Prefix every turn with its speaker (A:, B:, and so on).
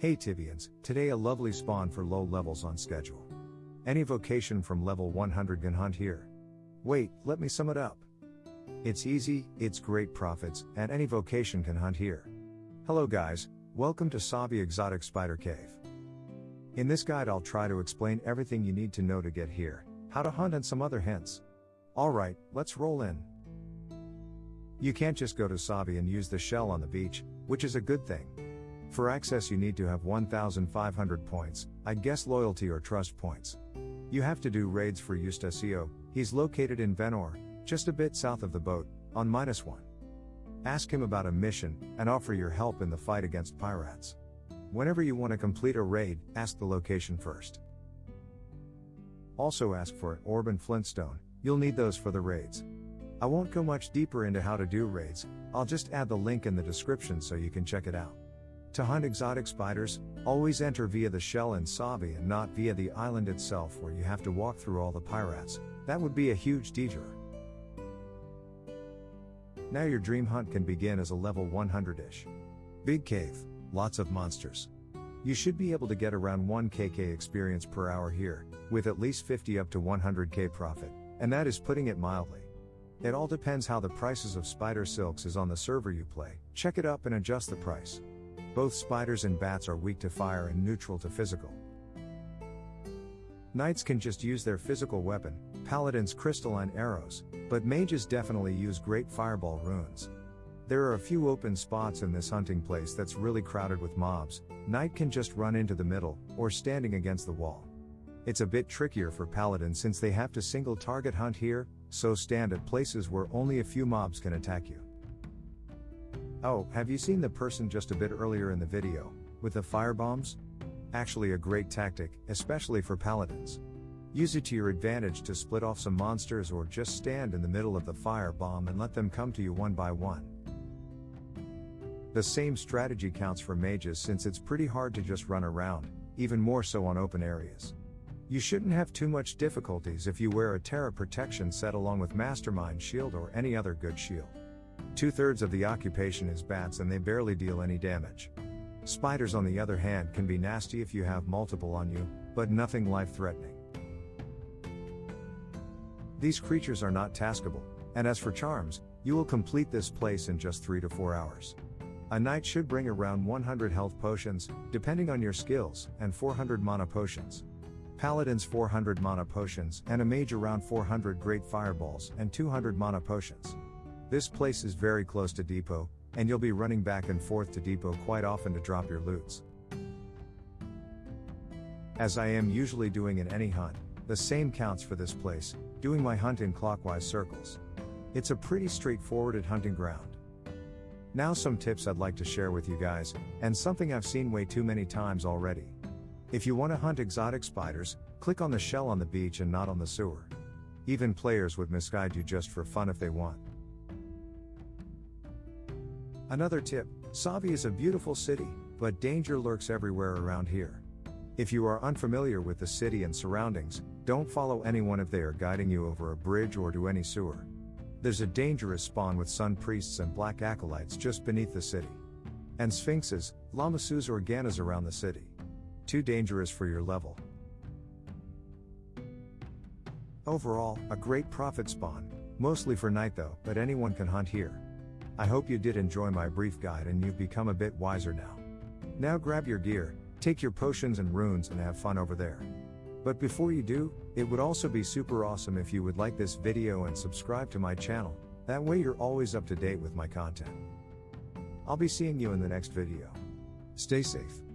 A: Hey Tibians, today a lovely spawn for low levels on schedule. Any vocation from level 100 can hunt here. Wait, let me sum it up. It's easy, it's great profits, and any vocation can hunt here. Hello guys, welcome to Savi Exotic Spider Cave. In this guide I'll try to explain everything you need to know to get here, how to hunt and some other hints. Alright, let's roll in. You can't just go to Savi and use the shell on the beach, which is a good thing. For access, you need to have 1,500 points, I guess loyalty or trust points. You have to do raids for Eustacio, he's located in Venore, just a bit south of the boat, on minus one. Ask him about a mission, and offer your help in the fight against pirates. Whenever you want to complete a raid, ask the location first. Also ask for an orb and flintstone, you'll need those for the raids. I won't go much deeper into how to do raids, I'll just add the link in the description so you can check it out. To hunt exotic spiders, always enter via the shell in Savi and not via the island itself where you have to walk through all the pirates, that would be a huge detour. Now your dream hunt can begin as a level 100-ish. Big cave, lots of monsters. You should be able to get around 1 kk experience per hour here, with at least 50 up to 100k profit, and that is putting it mildly. It all depends how the prices of spider silks is on the server you play, check it up and adjust the price. Both spiders and bats are weak to fire and neutral to physical. Knights can just use their physical weapon, paladins crystalline arrows, but mages definitely use great fireball runes. There are a few open spots in this hunting place that's really crowded with mobs, knight can just run into the middle, or standing against the wall. It's a bit trickier for paladin since they have to single target hunt here, so stand at places where only a few mobs can attack you. Oh, have you seen the person just a bit earlier in the video, with the firebombs? Actually a great tactic, especially for paladins. Use it to your advantage to split off some monsters or just stand in the middle of the firebomb and let them come to you one by one. The same strategy counts for mages since it's pretty hard to just run around, even more so on open areas. You shouldn't have too much difficulties if you wear a Terra protection set along with Mastermind shield or any other good shield. Two thirds of the occupation is bats and they barely deal any damage. Spiders, on the other hand, can be nasty if you have multiple on you, but nothing life threatening. These creatures are not taskable, and as for charms, you will complete this place in just 3 to 4 hours. A knight should bring around 100 health potions, depending on your skills, and 400 mana potions. Paladins 400 mana potions, and a mage around 400 great fireballs and 200 mana potions. This place is very close to depot, and you'll be running back and forth to depot quite often to drop your loots. As I am usually doing in any hunt, the same counts for this place, doing my hunt in clockwise circles. It's a pretty straightforward hunting ground. Now some tips I'd like to share with you guys, and something I've seen way too many times already. If you want to hunt exotic spiders, click on the shell on the beach and not on the sewer. Even players would misguide you just for fun if they want. Another tip Savi is a beautiful city, but danger lurks everywhere around here. If you are unfamiliar with the city and surroundings, don't follow anyone if they are guiding you over a bridge or to any sewer. There's a dangerous spawn with sun priests and black acolytes just beneath the city. And sphinxes, lamassus or ganas around the city. Too dangerous for your level. Overall, a great profit spawn, mostly for night though, but anyone can hunt here. I hope you did enjoy my brief guide and you've become a bit wiser now. Now grab your gear, take your potions and runes and have fun over there. But before you do, it would also be super awesome if you would like this video and subscribe to my channel, that way you're always up to date with my content. I'll be seeing you in the next video. Stay safe.